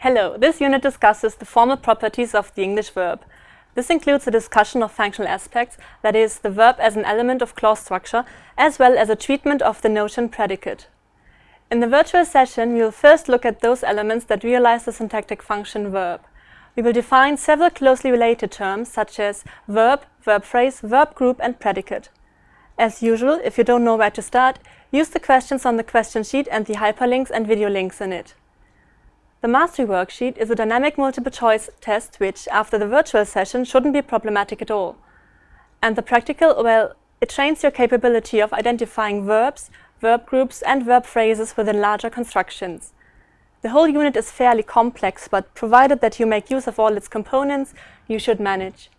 Hello, this unit discusses the formal properties of the English verb. This includes a discussion of functional aspects, that is, the verb as an element of clause structure, as well as a treatment of the notion predicate. In the virtual session, we will first look at those elements that realize the syntactic function verb. We will define several closely related terms such as verb, verb phrase, verb group and predicate. As usual, if you don't know where to start, use the questions on the question sheet and the hyperlinks and video links in it. The Mastery worksheet is a dynamic multiple-choice test which, after the virtual session, shouldn't be problematic at all. And the practical, well, it trains your capability of identifying verbs, verb groups and verb phrases within larger constructions. The whole unit is fairly complex, but provided that you make use of all its components, you should manage.